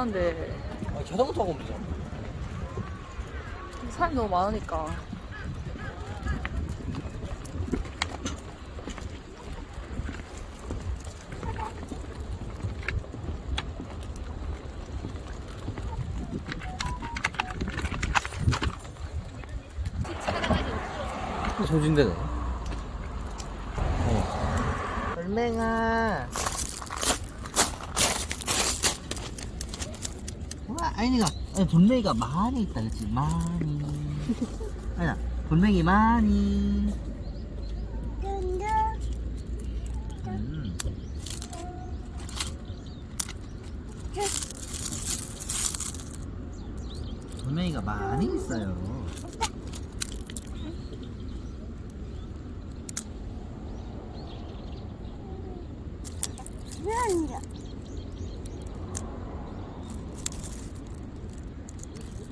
하는데 아, 자전거 타고 오면 되잖아. 사람이 너무 많으니까 소진대네. 어. 돌멩아. 와, 돌멩이가 많이 있다, 그치? 많이. 아니야, 돌멩이 많이. 음. 돌멩이가 많이 있어요.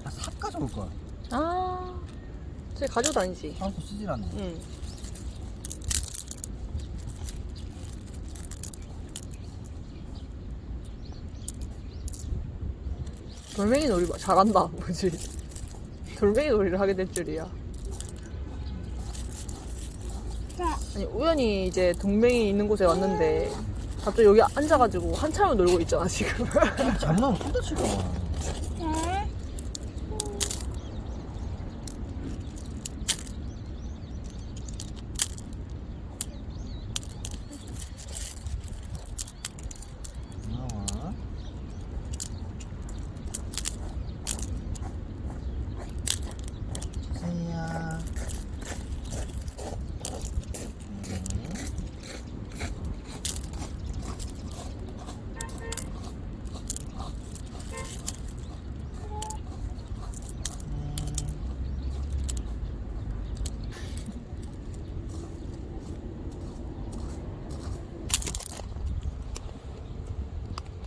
아, 삽 가져올 거야. 아 쟤 가지고 다니지. 사람도 쓰질 않네. 응. 돌멩이 놀이 봐. 잘한다. 뭐지? 돌멩이 놀이를 하게 될 줄이야. 아니 우연히 이제 동맹이 있는 곳에 왔는데 갑자기 여기 앉아가지고 한참을 놀고 있잖아 지금. 잘못하면 쏟아칠까 봐. 나와. 주세요.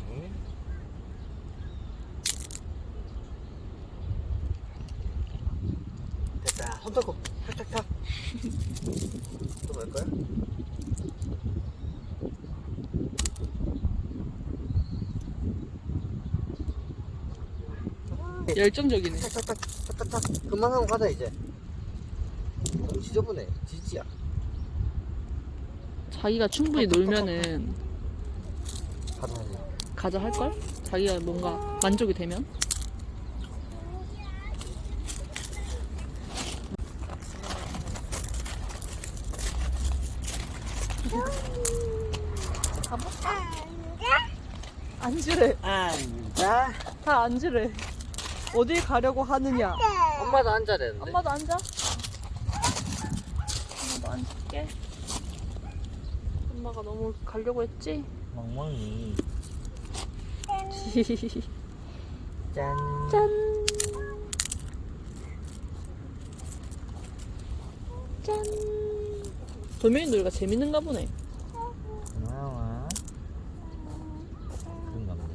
네. 됐다. 손 닦고 탁탁탁. 또 넣을 거야? 열정적이네 탁탁탁 탁탁탁. 금방 하고 가자 이제. 너무 지저분해. 지지야. 자기가 충분히 놀면은 가자 이제. 가자 할걸? 자기가 뭔가 만족이 되면 앉으래 앉아. 다 앉으래 어딜 가려고 하느냐 엄마도 앉아야 되는데. 엄마도 앉아 엄마도 앉을게 엄마가 너무 가려고 했지? 멍멍이. 짠. 짠. 짠. 돌멩이 놀이가 재밌는가 보네. 고마워. 그런가 보네.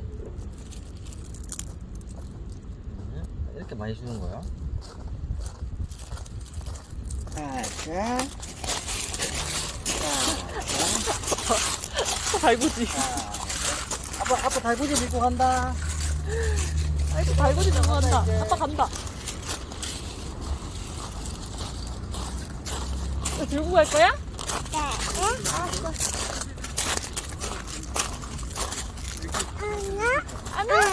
응? 이렇게 많이 주는 거야? 가자. 달구지. 아빠, 아빠 달구지 밀고 간다. 아이고, 달구지 들고 간다. 아빠 간다. 이거 들고 갈 거야? 안녕.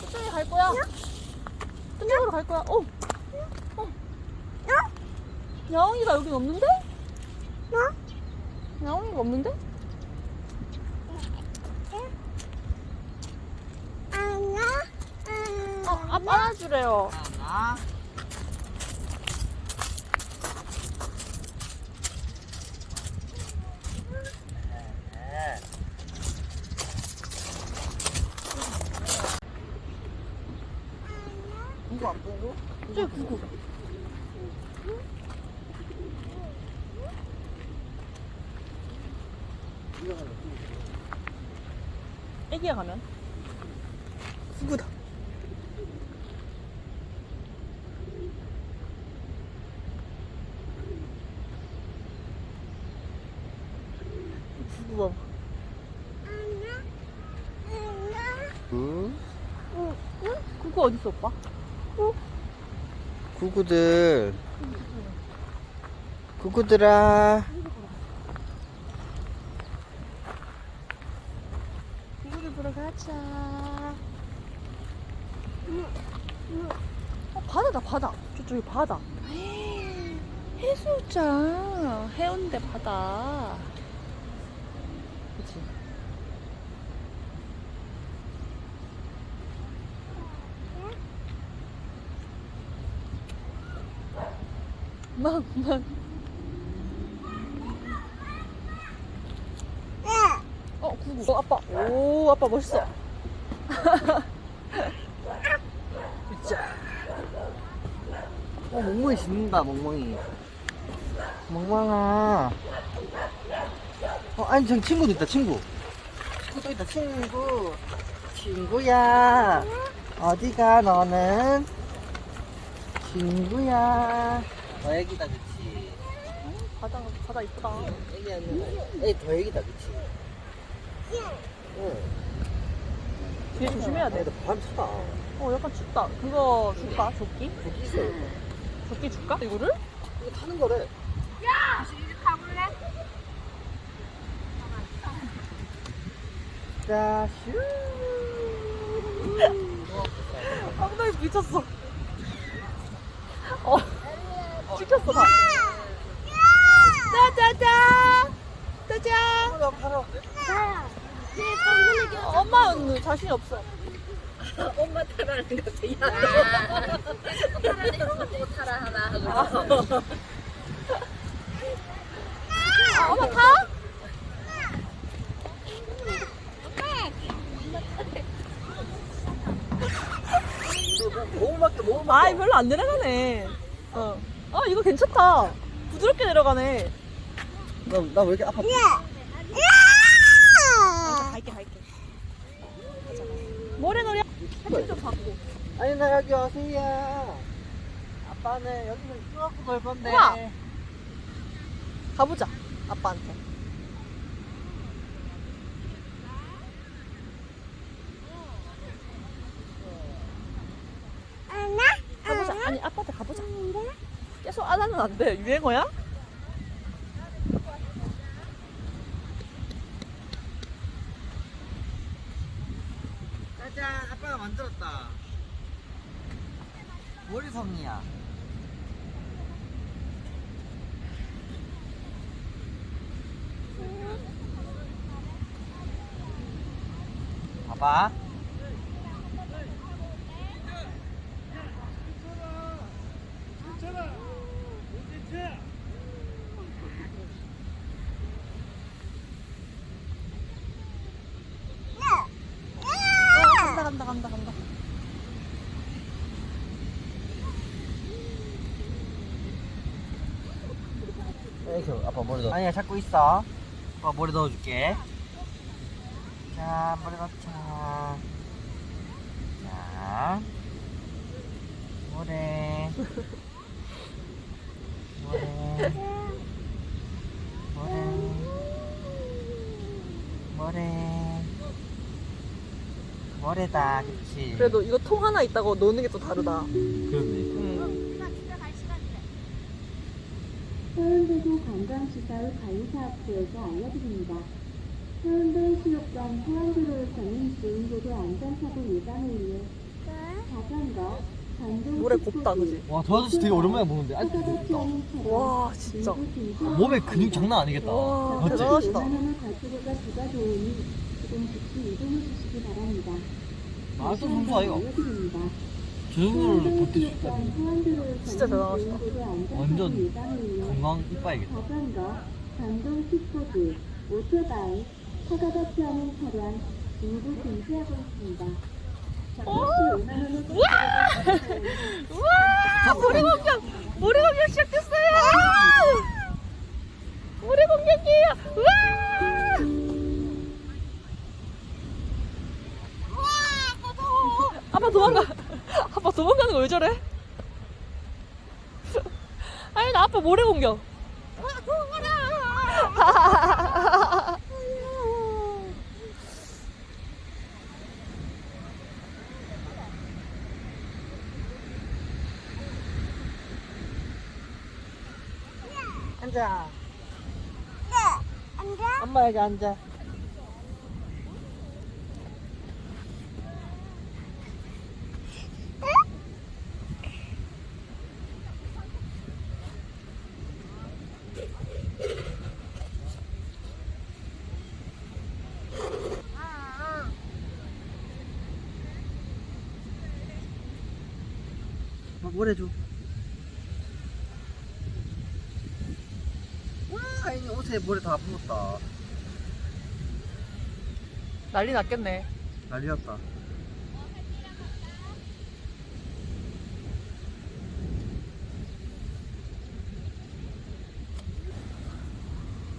저쪽에 갈 거야. 저쪽으로 갈 거야. 어. 어. 야옹이가 여긴 없는데? 야옹이가 없는데? 어, 아빠 안아주래요. 하나. 누구 안 보고? 저 구구. 애기야 가면? 구구다. 봐봐. 구 그거 어딨어, 오빠? 구구들 구구들아 구구들 보러 가자. 어, 바다다, 바다. 저쪽에 바다. 해수욕장. 해운대 바다. 막, 막. 어, 구구. 어, 아빠. 오, 아빠 멋있어. 자. 어 멍멍이 짖는다 멍멍이 멍멍아 어 아니 저 친구도 있다 친구 친구도 있다 친구 친구야 어디가 너는 친구야 더 애기다 그치 바다, 바다 이쁘다. 애기 아니야 애기 더 애기다 그치 응 뒤에 조심해야 돼. 밤 차다 어, 약간 춥다. 그거 줄까? 조끼? 거기 있어 조끼 줄까? 이거를? 이거 타는 거래 자, 슈. 엉덩이 미쳤어. 어, 찍혔어, 다. 짜자자! 짜자! 나 팔아. 엄마는 자신이 없어. 엄마 타라는 것 같아. 야, 타라는 거 타라 하나 하고. 아, 엄마 타? 몸밖에 몸 아이, 별로 안 내려가네. 어. 아, 이거 괜찮다. 부드럽게 내려가네. 나왜 이렇게 아파? 아, 갈게, 갈게. 모래놀이 사진 좀 받고. 아니 나 여기 오세요. 아빠는 여기서 건데. 우와. 가보자, 아빠한테. 가보자. 아니, 아빠한테 가보자. 계속 안 하면 안 돼. 유행어야? 짜잔, 아빠가 만들었다. 머리섬이야. 봐봐. 어, 간다, 간다, 간다, 간다. 에이그 아빠 머리 넣어. 아니야 잡고 있어. 아빠 머리 넣어줄게. 자 머리 넣자. 자 모래 모래 모래 모래 모래다 그치? 그래도 이거 통 하나 있다고 노는 게 또 다르다. 그렇네 음. 해운대도 관광시설 관리사업부에서 알려드립니다. 해운대 수욕장 해안도로에서는 주행도로 안전사고 예방을 위해 자전거, 전동 물에 곱다, 그지? 와저 아저씨 되게 오랜만에 보는데 아직도 차량, 와, 진짜. 몸에 근육 장난 아니겠다 와, 맞지? 대단하시다. 5만원의 과태료가 부과되오니 지금 즉시 이동해 주시기 바랍니다. 아, 또 선수 아이가? 알려드립니다. 저 정도를 해운대 버틸 수 수욕장 있다니 해안도로에서는 진짜 대단하시다. 완전 건강 이빠이겠다 자전거, 전동 킥보드, 오토바이, 사과가 피하는 차량 모두 금지하고 있습니다. 잠시 5만 원의 우와! 모래 공격! 모래 공격 시작됐어요! 모래 공격이에요! 우와! 아빠 도망가! 아빠 도망가는 거 왜 저래? 아니 나 아빠 모래 공격 앉아. 네, 앉아. 엄마 여기 앉아. 뭐래 줘. 와, 아니 옷에 모래 다 묻었다. 난리 났겠네. 난리 났다.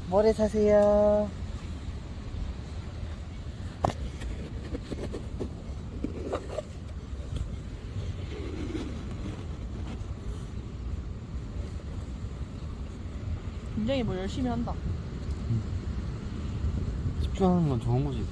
모래 사세요. 굉장히 뭐 열심히 한다. 집중하는 건 좋은 거지.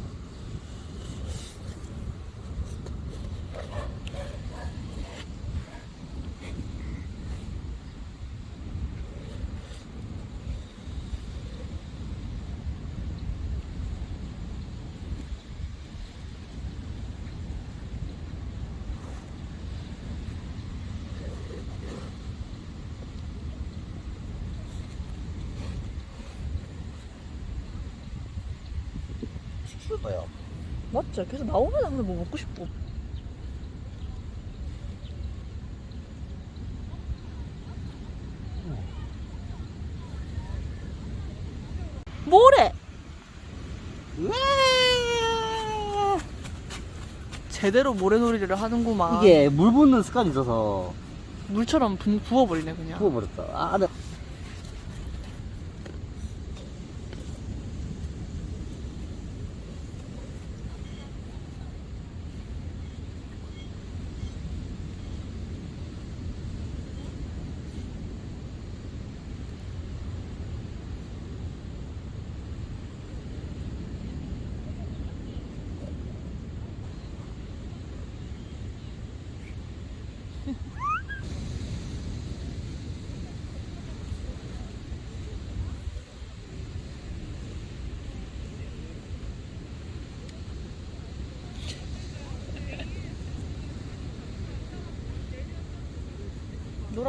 시키는 맞죠? 계속 나오면 항상 뭐 먹고 싶고. 뭐래? 제대로 모래놀이를 하는구만. 이게 물 붓는 습관이 있어서 물처럼 부, 부어버리네 그냥. 부어버렸다. 아, 나.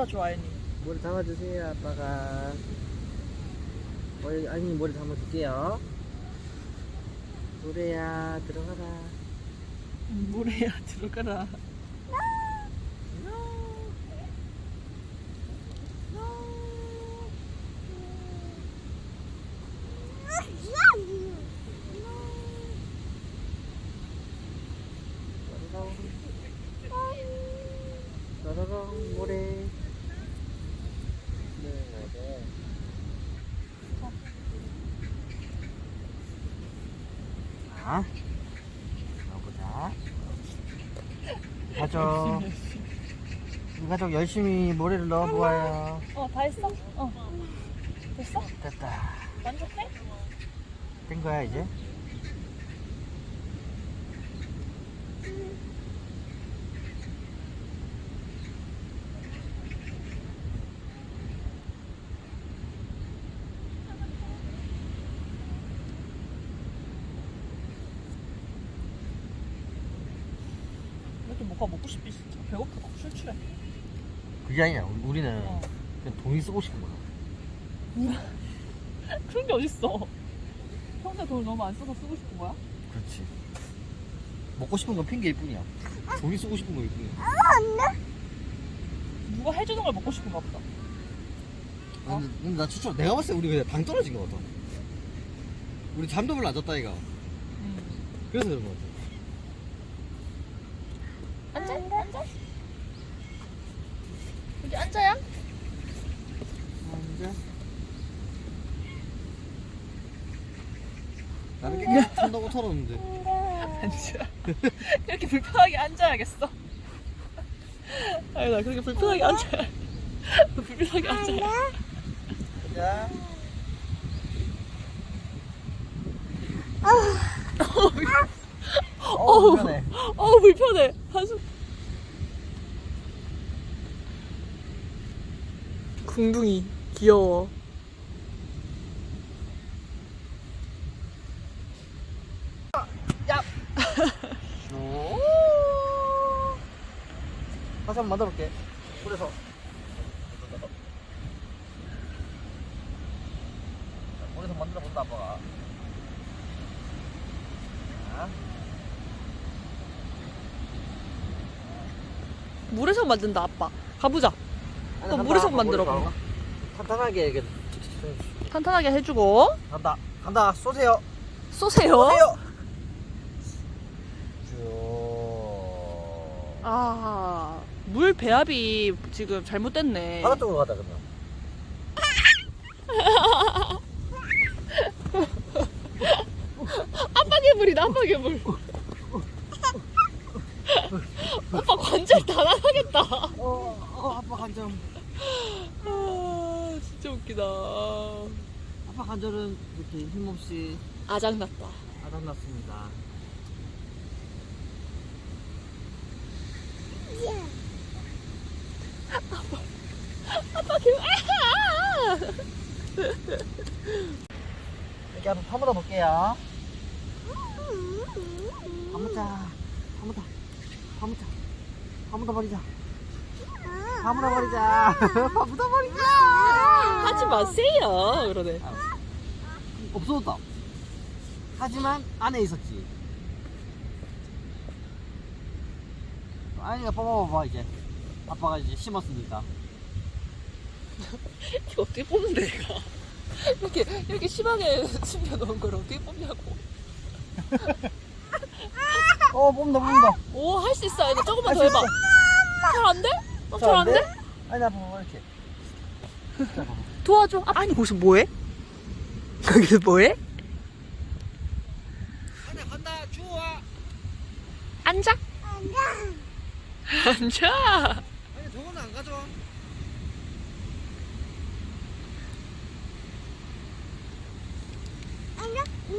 놀아줘 아연이. 머리 담아주세요, 아빠가. 머리, 아니, 머리 담아줄게요. 노래야, 들어가라. 모래야 들어가라. 따라랑 모래. 네, 네. 자, 가보자. 이 가족, 이 가족 열심히 모래를 넣어보아요. 어 다 했어? 어 됐어? 됐다. 만족해? 된 거야, 이제? 뭐가 먹고 싶지 진짜 배고프다 출출해. 그게 아니야. 우리는 어. 그냥 돈이 쓰고 싶은 거야. 그런 게 어딨어? 평소에 돈을 너무 안 써서 쓰고 싶은 거야? 그렇지. 먹고 싶은 건 핑계일 뿐이야. 돈이 쓰고 싶은 거일 뿐이야. 누가 해주는 걸 먹고 싶은가 보다. 어? 근데, 근데 나 추천, 내가 봤을 때 우리 그냥 당 떨어진 것 같아. 우리 잠도 별로 안 잤다, 이가. 음. 그래서 그런 것 같아. 앉아? 여기 앉아야? 앉아. 나는 깨끗이 턴다고 털었는데. 앉아. 이렇게 불편하게 앉아야겠어. 아니 나 그렇게 불편하게 앉아야. 불편하게 앉아야. 자. 어, 어우. 불편해. 어우 불편해. 한숨. 궁둥이 귀여워. 다시 한번 만들어볼게. 물에서. 자, 물에서 만들어 본다, 아빠가. 자, 물에서 만든다 아빠. 가보자. 아니, 또 간다, 물에서 아빠 만들어. 봐. 탄탄하게 이렇게 탄탄하게 해주고 간다 간다 쏘세요 쏘세요. 쏘세요 쭉 아, 물 배합이 지금 잘못됐네. 바깥쪽으로 가자 그러면 아빠 괴물이다, 아빠 괴물. 오빠 관절 다 나가겠다. 어, 어 아빠 관절 아, 진짜 웃기다. 아빠 관절은 이렇게 힘없이 아작났다. 아닥났습니다 아빠 괴물, 아! 이렇게 한번 파묻어 볼게요. 파묻자 파묻어. 파묻자. 파묻어 버리자. 파묻어 버리자. 파묻어 버리자. 하지 마세요. 그러네. 없어졌다. 하지만 안에 있었지. 아니가 뽑아봐봐 이제. 아빠가 이제 심었으니까 이거 어떻게 뽑는데, 얘가? 이렇게, 이렇게 심하게 숨겨놓은 걸 어떻게 뽑냐고. 어 뽑는다 뽑는다 오, 할 수 있어. 이거 조금만 할더수 해봐. 잘안 돼? 어, 잘안 돼? 아니 아빠 봐봐 이렇게 자, 봐봐. 도와줘. 아, 아니, 거기서 뭐해? 거기서 뭐해? 간다 주워와 앉아. 앉아. 앉아. 아니 저거는 안 가져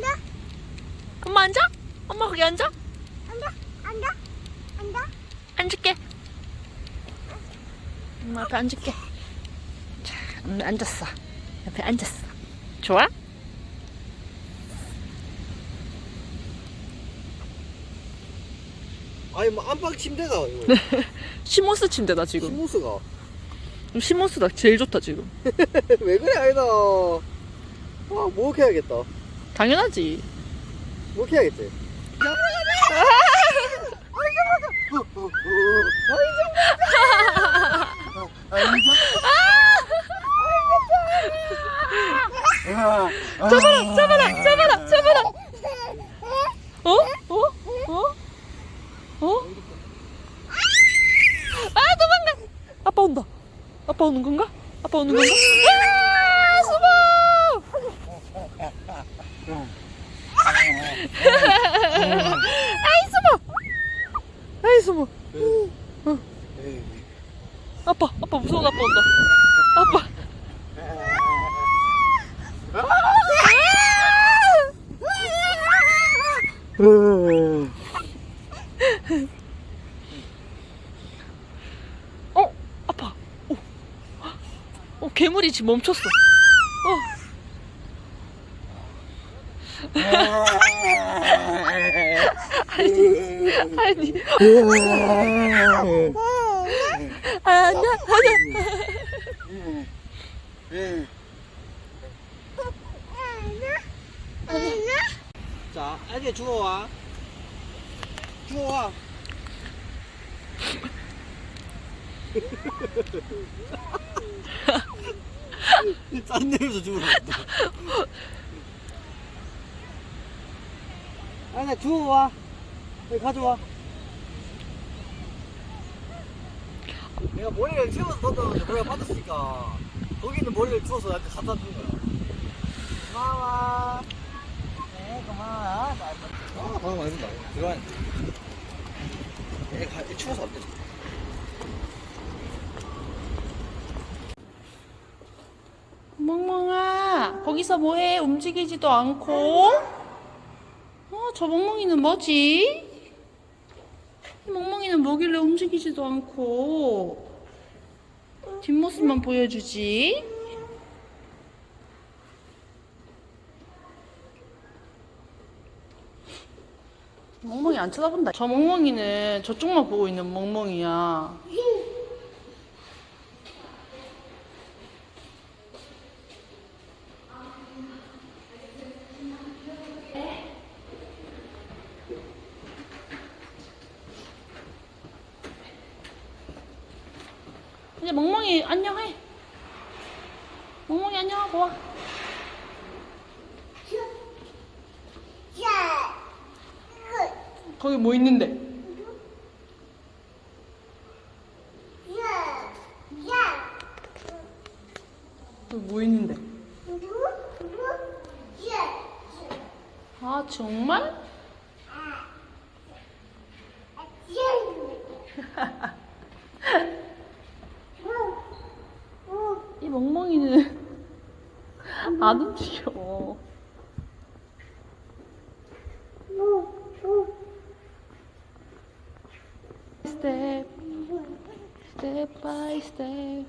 와 엄마 앉아? 엄마 거기 앉아? 앉아, 앉아, 앉아. 앉을게. 엄마 앞에 앉을게. 자, 엄마 앉았어. 옆에 앉았어. 좋아? 아니 뭐 안방 침대가 이거 시모스 침대다 지금. 시모스가 제일 좋다 지금. 왜 그래 아이다 아 목욕해야겠다 당연하지. 잡아라, 잡아라, 잡아라, 잡아라. 어? 어? 어? 어? 아, 도망가. 아빠 온다. 아빠 오는 건가? 아빠 오는 건가? 아, 숨어! 아이 숨어! 아이 숨어! 어. 아빠, 아빠 무서운 아빠 온다. 아빠. 어, 아파. 어, 어 괴물이 지금 멈췄어. 어. 아니, 아니. 아니야, 아니야. 자 알게 주워와 주워와 짠 내면서 주우러 간다. 아니야 주워와. 여기 가져와. 내가 머리를 치워서 던졌는데 머리가 빠졌으니까 거기 있는 머리를 주워서 나한테 갖다 준 거야. 고마워. 네 고마워. 아 방금 많이 준다 들어와 얘 가, 얘 추워서 안 돼. 멍멍아, 거기서 뭐해? 움직이지도 않고. 어, 저 멍멍이는 뭐지? 이 멍멍이는 뭐길래 움직이지도 않고. 뒷모습만 보여주지. 멍멍이 안 쳐다본다. 저 멍멍이는 저쪽만 보고 있는 멍멍이야. 멍멍이 안녕해. 멍멍이 안녕하고 와. 거기 뭐 있는데? 거기 뭐 있는데? 아 정말? 이 멍멍이는 안 움직여. step, step by step.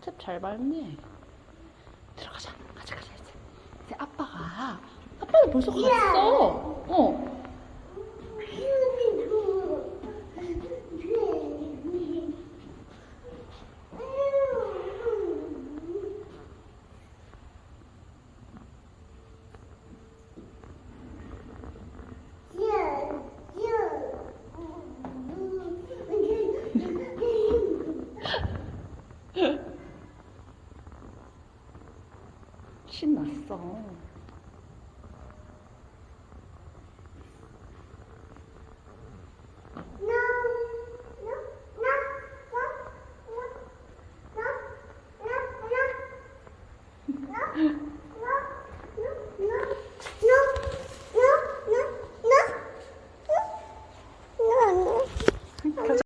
스텝 잘 밟네. 들어가자. 가자, 가자, 이제. 이제 아빠가, 아빠는 벌써 갔어. 어. 신났어.